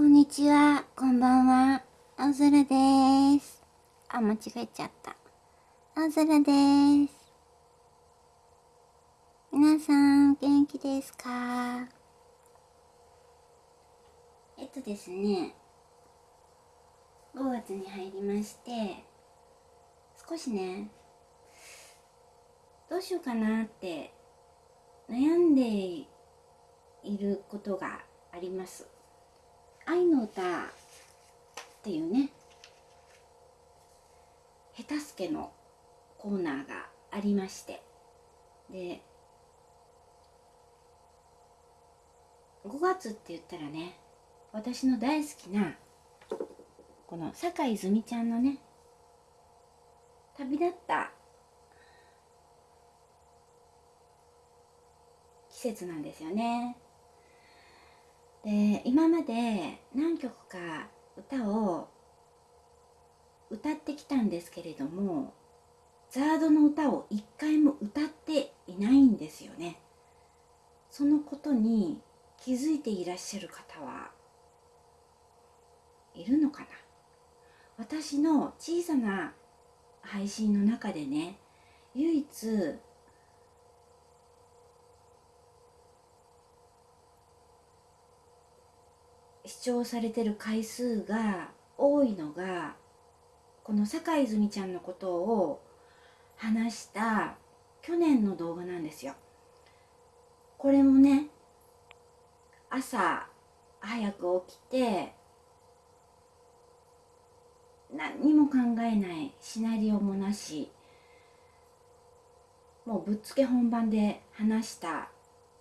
こんにちは、こんばんは、青空です。あ、間違えちゃった。青空です。皆さん、元気ですか？えっとですね、5月に入りまして、少しね、どうしようかなって悩んでいることがあります。愛の歌っていうね下手すけのコーナーがありまして。で5月って言ったらね私の大好きなこの坂井泉ちゃんのね旅立った季節なんですよね。で今まで何曲か歌を歌ってきたんですけれどもザードの歌を一回も歌っていないんですよね。そのことに気づいていらっしゃる方はいるのかな？私の小さな配信の中でね唯一視聴されてる回数が多いのがこの坂井泉ちゃんのことを話した去年の動画なんですよ。これもね朝早く起きて何にも考えないシナリオもなしもうぶっつけ本番で話した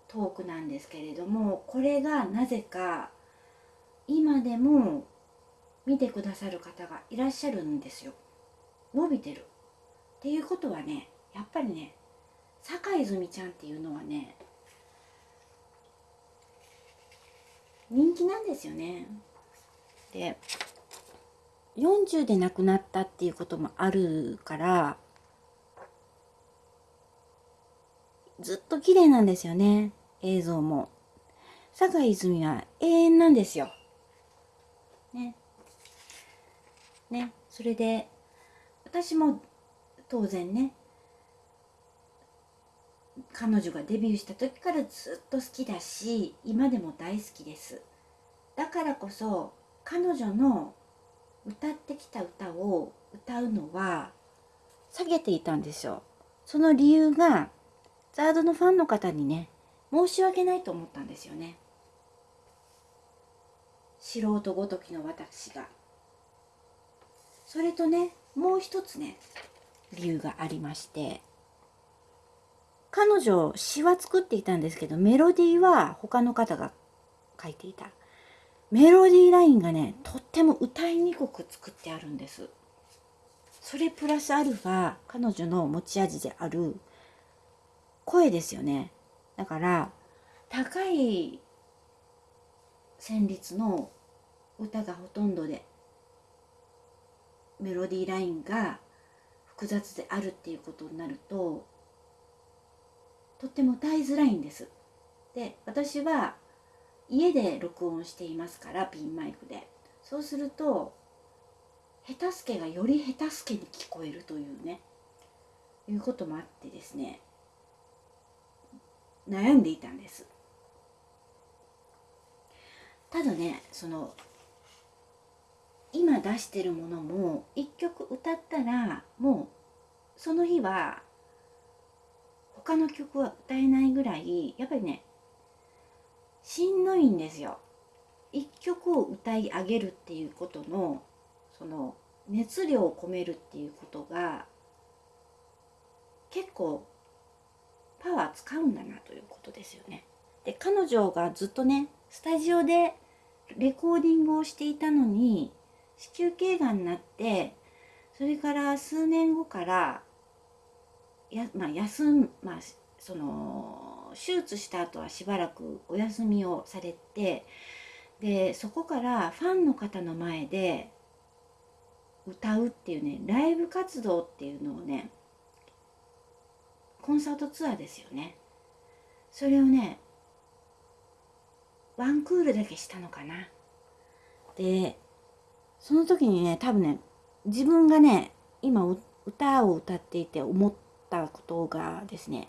トークなんですけれどもこれがなぜか今でも見てくださる方がいらっしゃるんですよ。伸びてる。っていうことはねやっぱりね坂泉ちゃんっていうのはね人気なんですよね。で40で亡くなったっていうこともあるからずっと綺麗なんですよね。映像も。坂泉は永遠なんですよ。ね。ね。それで私も当然ね彼女がデビューした時からずっと好きだし今でも大好きです。だからこそ彼女の歌ってきた歌を歌うのは下げていたんですよ。その理由がザードのファンの方にね申し訳ないと思ったんですよね。素人ごときの私が。それとねもう一つね理由がありまして。彼女詩は作っていたんですけどメロディーは他の方が書いていた。メロディーラインがねとっても歌いにくく作ってあるんです。それプラスアルファ彼女の持ち味である声ですよね。だから高い旋律の歌がほとんどでメロディーラインが複雑であるっていうことになるととっても歌いづらいんです。で私は家で録音していますからピンマイクでそうすると下手すけがより下手すけに聞こえるというねいうこともあってですね悩んでいたんです。ただねその今出してるものも一曲歌ったらもうその日は他の曲は歌えないぐらいやっぱりねしんどいんですよ。一曲を歌い上げるっていうことのその熱量を込めるっていうことが結構パワー使うんだなということですよね。で彼女がずっとねスタジオでレコーディングをしていたのに子宮頸がんになってそれから数年後からや、まあ、休む、まあ、その手術した後はしばらくお休みをされてでそこからファンの方の前で歌うっていうねライブ活動っていうのをねコンサートツアーですよね。それをねワンクールだけしたのかな。でその時にね多分ね自分がね今歌を歌っていて思ったことがですね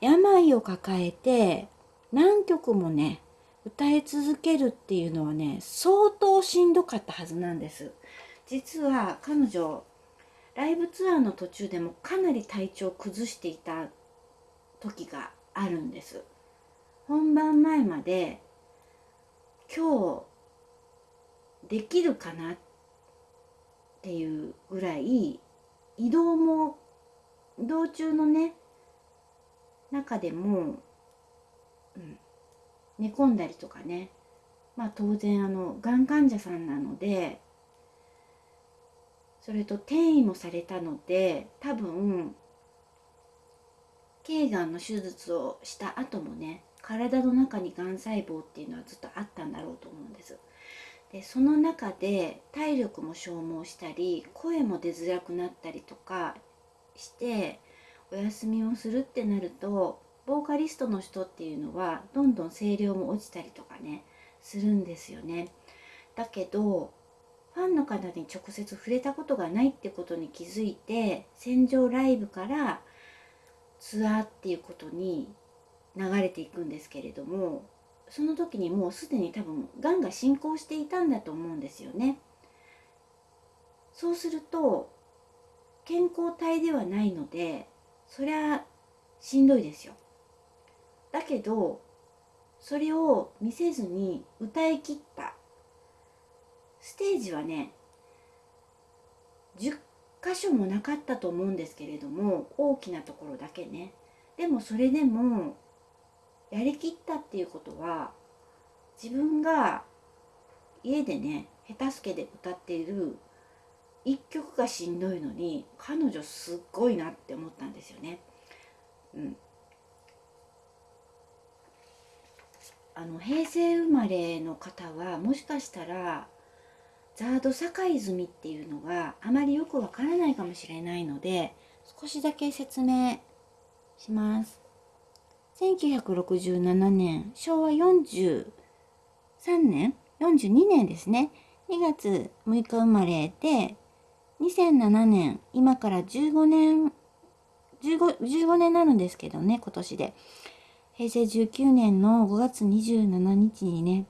病を抱えて何曲もね歌い続けるっていうのはね相当しんどかったはずなんです。実は彼女ライブツアーの途中でもかなり体調を崩していた時があるんです。本番前まで今日できるかなっていうぐらい移動も道中のね中でも、うん、寝込んだりとかね。まあ当然あのがん患者さんなのでそれと転移もされたので多分頸がんの手術をした後もね体の中にがん細胞っていうのはずっとあったんだろうと思うんです。でその中で体力も消耗したり声も出づらくなったりとかしてお休みをするってなるとボーカリストの人っていうのはどんどん声量も落ちたりとかねするんですよね。だけどファンの方に直接触れたことがないってことに気づいて戦場ライブからツアーっていうことに流れていくんですけれどもその時にもうすでに多分がんが進行していたんだと思うんですよね。そうすると健康体ではないのでそりゃしんどいですよ。だけどそれを見せずに歌い切ったステージはね10箇所もなかったと思うんですけれども大きなところだけねでもそれでもやりきったっていうことは自分が家でね下手すけで歌っている一曲がしんどいのに彼女すっごいなって思ったんですよね。うん、あの平成生まれの方はもしかしたらザード堺泉っていうのがあまりよくわからないかもしれないので少しだけ説明します。1967年昭和43年42年ですね。2月6日生まれで2007年今から15年 15, 15年になるんですけどね今年で。平成19年の5月27日にね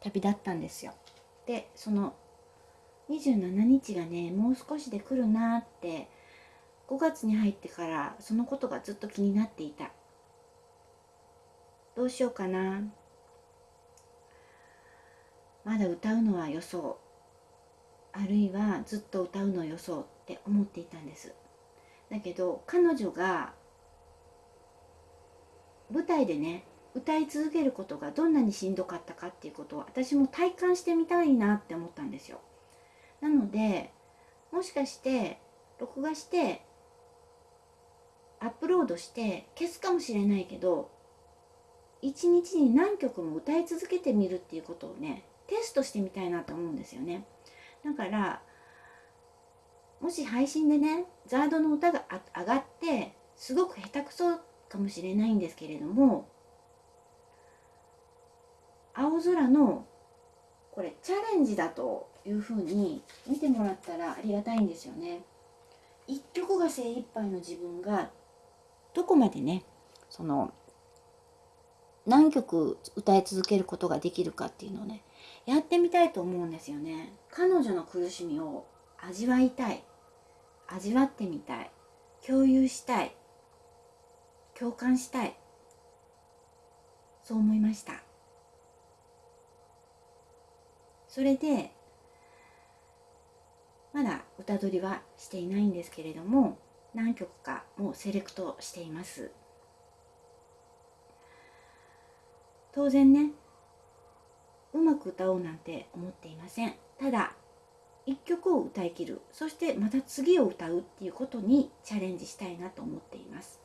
旅立ったんですよ。でその27日がねもう少しで来るなって5月に入ってからそのことがずっと気になっていた。どうしようかな。まだ歌うのは予想あるいはずっと歌うの予想って思っていたんです。だけど彼女が舞台でね歌い続けることがどんなにしんどかったかっていうことを私も体感してみたいなって思ったんですよ。なのでもしかして録画してアップロードして消すかもしれないけど一日に何曲も歌い続けてみるっていうことをねテストしてみたいなと思うんですよねだからもし配信でねザードの歌が上がってすごく下手くそかもしれないんですけれども青空のこれチャレンジだというふうに見てもらったらありがたいんですよね。一曲が精一杯の自分がどこまでねその何曲歌い続けることができるかっていうのをねやってみたいと思うんですよね。彼女の苦しみを味わいたい。味わってみたい。共有したい。共感したい。そう思いました。それでまだ歌取りはしていないんですけれども何曲かもうセレクトしています。当然ね。うまく歌おうなんて思っていません。ただ一曲を歌い切る。そしてまた次を歌うっていうことにチャレンジしたいなと思っています。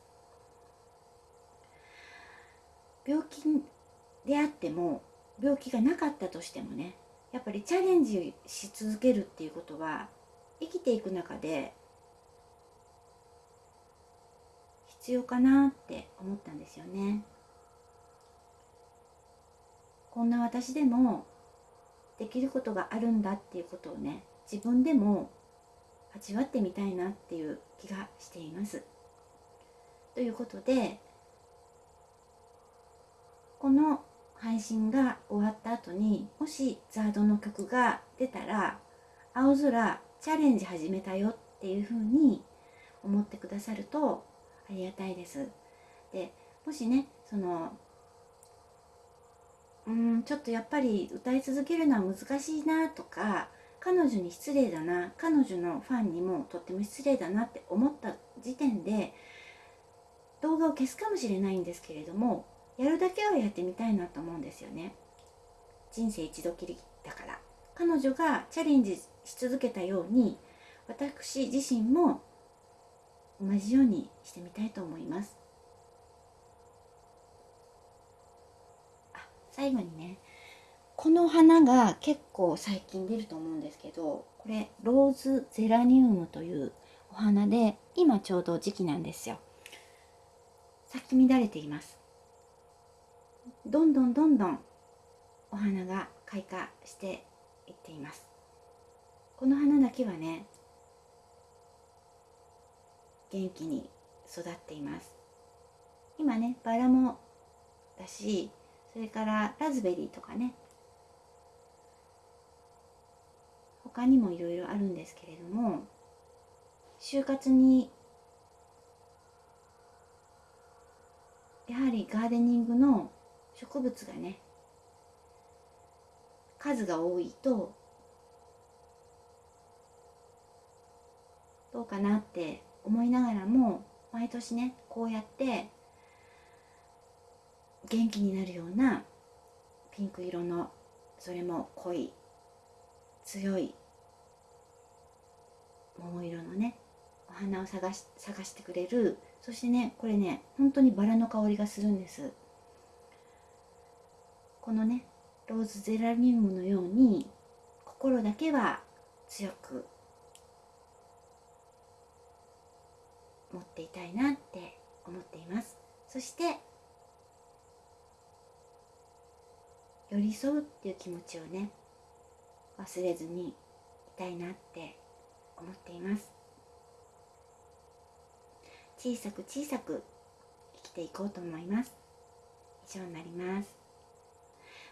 病気であっても病気がなかったとしてもねやっぱりチャレンジし続けるっていうことは生きていく中で必要かなって思ったんですよね。こんな私でもできることがあるんだっていうことをね自分でも味わってみたいなっていう気がしています。ということでこの配信が終わった後にもしザードの曲が出たら「青空チャレンジ始めたよ」っていうふうに思ってくださるとありがたいです。でもしねそのうんちょっとやっぱり歌い続けるのは難しいなとか彼女に失礼だな彼女のファンにもとっても失礼だなって思った時点で動画を消すかもしれないんですけれどもやるだけはやってみたいなと思うんですよね。人生一度きりだから。彼女がチャレンジし続けたように私自身も同じようにしてみたいと思いますあ最後にねこの花が結構最近出ると思うんですけどこれローズゼラニウムというお花で今ちょうど時期なんですよ。咲き乱れています。どんどんどんどんお花が開花していっています。この花だけはね元気に育っています。今ねバラもだしそれからラズベリーとかね。他にもいろいろあるんですけれども就活にやはりガーデニングの植物がね数が多いとどうかなって思いながらも毎年ねこうやって元気になるようなピンク色のそれも濃い強い桃色のねお花を探し探してくれる。そしてねこれね本当にバラの香りがするんです。このねローズゼラニウムのように心だけは強く持っていたいなって思っています。そして寄り添うっていう気持ちをね忘れずにいたいなって思っています。小さく小さく生きていこうと思います。以上になります。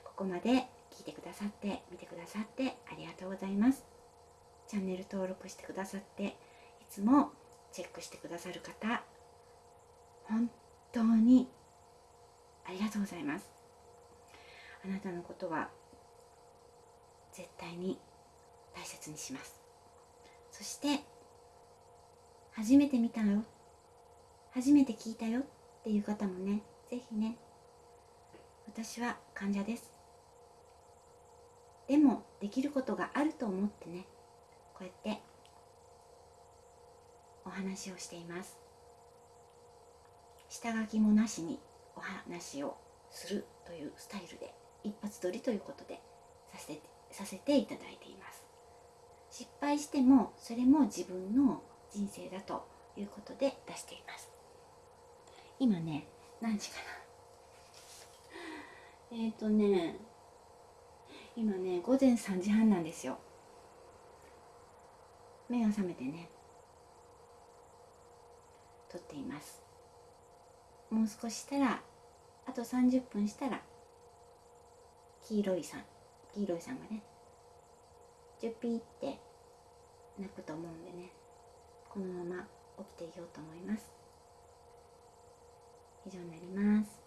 ここまで聞いてくださって見てくださってありがとうございます。チャンネル登録してくださっていつもチェックしてくださる方本当にありがとうございます。あなたのことは絶対に大切にします。そして初めて見たよ。初めて聞いたよっていう方もね是非ね私は患者です。でもできることがあると思ってねこうやってお話をしています。下書きもなしにお話をするというスタイルで一発撮りということでさせてさせていただいています。失敗してもそれも自分の人生だということで出しています。今ね何時かな。えっ、ー、とね今ね午前3時半なんですよ。目が覚めてね撮っています。もう少ししたらあと30分したら黄色いさん。黄色いさんがね。ジュピーって泣くと思うんでね。このまま起きていようと思います。以上になります。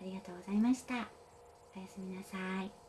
ありがとうございました。おやすみなさい。